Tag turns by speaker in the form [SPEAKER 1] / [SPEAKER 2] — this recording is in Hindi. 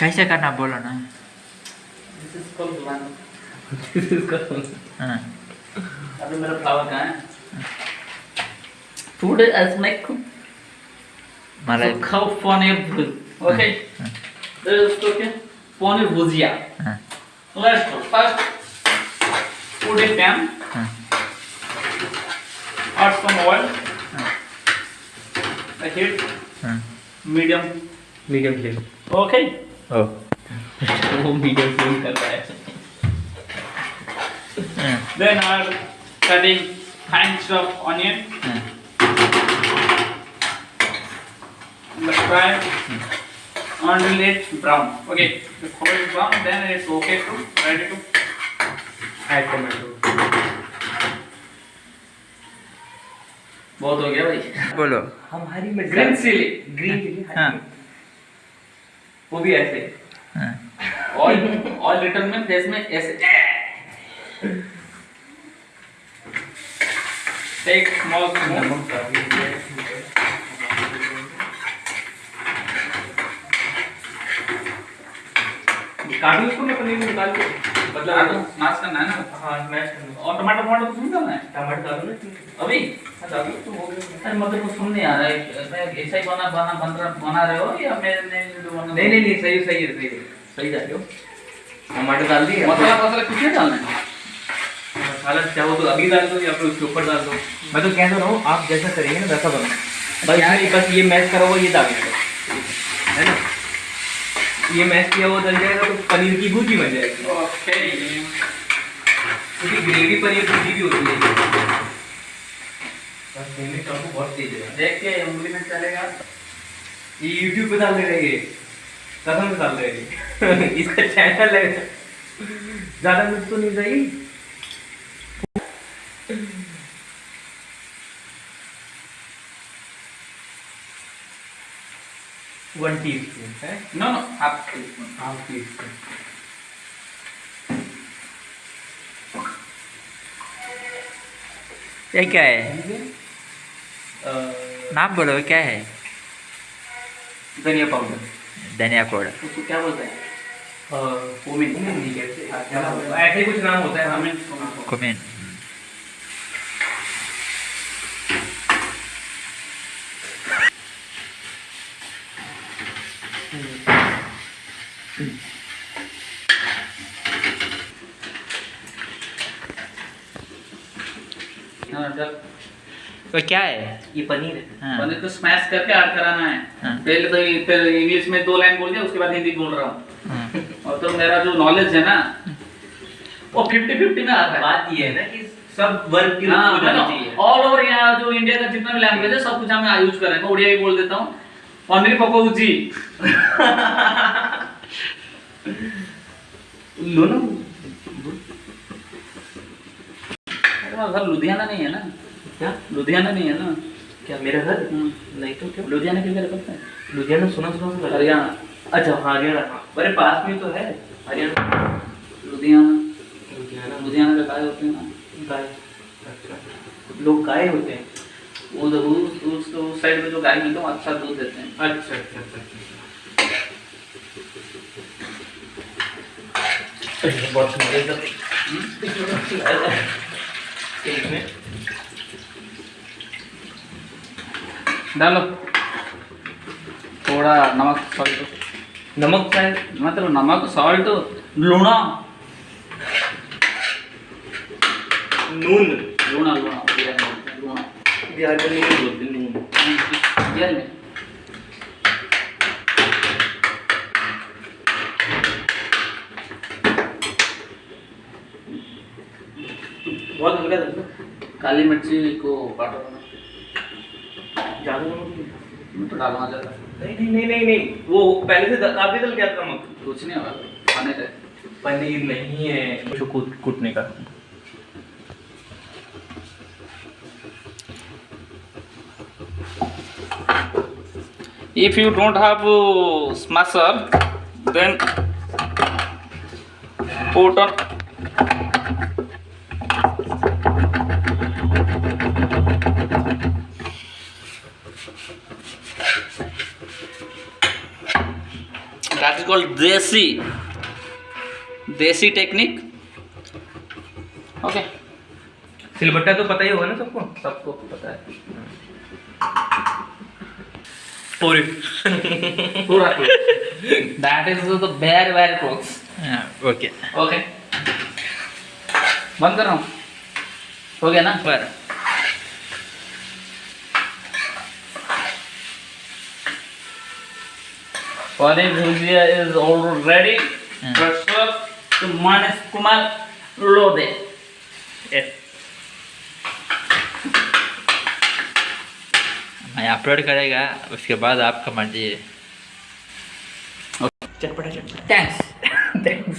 [SPEAKER 1] कैसे करना बोलो ना।
[SPEAKER 2] दिस इज़ कॉल्ड गुलान
[SPEAKER 1] हाँ।
[SPEAKER 2] अभी मेरा फ्लावर कहाँ है?
[SPEAKER 1] मलाई
[SPEAKER 2] सुखा पनीर भुज। Okay there is okay paneer bhujia.
[SPEAKER 1] हाँ।
[SPEAKER 2] Let's go. First put a pan
[SPEAKER 1] हाँ।
[SPEAKER 2] Add some oil.
[SPEAKER 1] हाँ।
[SPEAKER 2] I heat.
[SPEAKER 1] हाँ।
[SPEAKER 2] Medium.
[SPEAKER 3] Medium flame
[SPEAKER 2] okay?
[SPEAKER 1] ओ
[SPEAKER 2] वो medium flame कर रहा है
[SPEAKER 1] हाँ
[SPEAKER 2] then add cutting fine chop onion
[SPEAKER 1] हाँ
[SPEAKER 2] let's fry until it's brown okay before it's brown then it's okay to ready to
[SPEAKER 3] add tomato
[SPEAKER 2] बहुत हो गया भाई
[SPEAKER 1] बोलो
[SPEAKER 3] हमारी में
[SPEAKER 2] ग्रीन चिली
[SPEAKER 3] ग्रीन चिली
[SPEAKER 1] हाँ
[SPEAKER 3] वो भी ऐसे।
[SPEAKER 2] और और लिटिल में फेस में ऐसे। टेक स्मॉल
[SPEAKER 3] काटू इसको मैं पनीर में निकाल के मतलब
[SPEAKER 2] स्मैश करना है ना?
[SPEAKER 3] हाँ स्मैश करना
[SPEAKER 2] और टमाटर टमाटर कुछ नहीं करना है?
[SPEAKER 3] टमाटर डालो
[SPEAKER 2] अभी?
[SPEAKER 3] हाँ डालो तो हो गया।
[SPEAKER 2] अरे मतलब कुछ सुन नहीं आ रहा है। मैं ऐसा ही बना बना बन रहा बना रहे हो या मेरे
[SPEAKER 3] नहीं नहीं नहीं सही सही है सही है।
[SPEAKER 2] सही जा रहे हो।
[SPEAKER 3] टमाटर डाल दिए
[SPEAKER 2] मसाला मसाला कुछ नहीं डालना है?
[SPEAKER 3] मसाला चाहो तो अभी डाल दो या फिर उसके ऊपर डाल दो? मैं तो कह तो रहा हूँ आप जैसा करेंगे ना वैसा बना। बस ये बस ये मैश करा हुआ ये डालना है ना? ये मैश किया हुआ डल जाएगा तो पनीर की भुर्जी बन जाएगी।
[SPEAKER 2] ओके
[SPEAKER 3] क्योंकि ग्रेवी पनीर भुर्जी भी होती है। चाकू बहुत तेज है।
[SPEAKER 2] देख के उंगली में चलेगा।
[SPEAKER 3] ये यूट्यूब पे डाल दे रहे हैं कसम से डाल रहे हैं इसका चैनल है। ज़्यादा कुछ तो नहीं सही वन टी स्पून है
[SPEAKER 2] no no half teaspoon
[SPEAKER 3] half teaspoon
[SPEAKER 1] ये क्या है? नाम बोलो क्या है?
[SPEAKER 3] धनिया पाउडर
[SPEAKER 1] धनिया पाउडर
[SPEAKER 2] उसको क्या बोलते हैं?
[SPEAKER 3] कुमिन नहीं कहते ऐसे कुछ नाम होता है हमें
[SPEAKER 2] हमें
[SPEAKER 1] कुमिन
[SPEAKER 2] चल
[SPEAKER 1] वो क्या है?
[SPEAKER 3] ये पनीर है।
[SPEAKER 1] हाँ।
[SPEAKER 2] पनीर को स्मैश करके ऐड कराना है।
[SPEAKER 1] हाँ।
[SPEAKER 2] पहले तो पहले इंग्लिश में दो लाइन बोल दिया उसके बाद हिंदी बोल रहा हूँ।
[SPEAKER 1] हाँ।
[SPEAKER 2] और तो मेरा जो नॉलेज है ना वो फिफ्टी फिफ्टी में आता है।
[SPEAKER 3] बात ये है ना कि सब वर्ग की
[SPEAKER 2] हाँ,
[SPEAKER 3] हो जानी चाहिए।
[SPEAKER 2] ऑल ओवर यहाँ जो इंडिया का जितना भी लैंग्वेज है सब कुछ हम यूज़ कर रहे हैं। मैं उड़िया भी बोल देता हूँ।
[SPEAKER 3] लो ना।
[SPEAKER 2] घर लुधियाना नहीं है ना?
[SPEAKER 3] क्या?
[SPEAKER 2] लुधियाना नहीं है ना?
[SPEAKER 3] क्या मेरा घर?
[SPEAKER 2] हम्म।
[SPEAKER 3] नहीं तो क्या?
[SPEAKER 2] लुधियाना किधर पड़ता है?
[SPEAKER 3] लुधियाना सुना सुना सुना
[SPEAKER 2] हरियाणा।
[SPEAKER 3] अच्छा हाँ हरियाणा। अरे पास में तो है। हरियाणा।
[SPEAKER 2] लुधियाना।
[SPEAKER 3] लुधियाना।
[SPEAKER 2] लुधियाना का गाय होते हैं ना?
[SPEAKER 3] गाय। अच्छा। लोग गाय होते हैं।
[SPEAKER 2] उस उस उस साइड में जो गाय मिलते हैं अच्छा दूध देते हैं।
[SPEAKER 3] अच्छा अच्छा अच्छा अच्छा। अच्छा, बहुत सुंदर
[SPEAKER 2] डालो। थोड़ा नमक सॉल्ट
[SPEAKER 3] नमक शायद
[SPEAKER 2] मतलब नमक सॉल्ट लूणा।
[SPEAKER 3] नून
[SPEAKER 2] लूणा लूणा लूणा।
[SPEAKER 3] बिहार बोलते हैं, बहुत हल्का था
[SPEAKER 2] काली मिर्ची को काटो।
[SPEAKER 3] ज़्यादा।
[SPEAKER 2] मैं तो डालना चाहता
[SPEAKER 3] नहीं नहीं नहीं नहीं नहीं। वो पहले से काफ़ी दल क्या था नमक
[SPEAKER 2] कुछ नहीं होगा। खाने का
[SPEAKER 3] पनीर नहीं है। कूटने का।
[SPEAKER 2] If you don't have uh, smasher then put on that is called desi desi technique okay
[SPEAKER 3] सिलबट्टा तो पता ही होगा ना सबको सबको पता है पूरी
[SPEAKER 2] पूरा that is the very very close
[SPEAKER 1] okay
[SPEAKER 2] okay बंद कर रहा हूँ हो गया ना
[SPEAKER 1] पर
[SPEAKER 2] Paneer bhujia is already
[SPEAKER 1] Hmm.
[SPEAKER 2] served to Manas Kumar Lode. Yes.
[SPEAKER 1] Upload करेगा उसके बाद आपका मर्ज़ी है।
[SPEAKER 2] चटपटा चटपटा
[SPEAKER 3] थैंक्स थैंक्स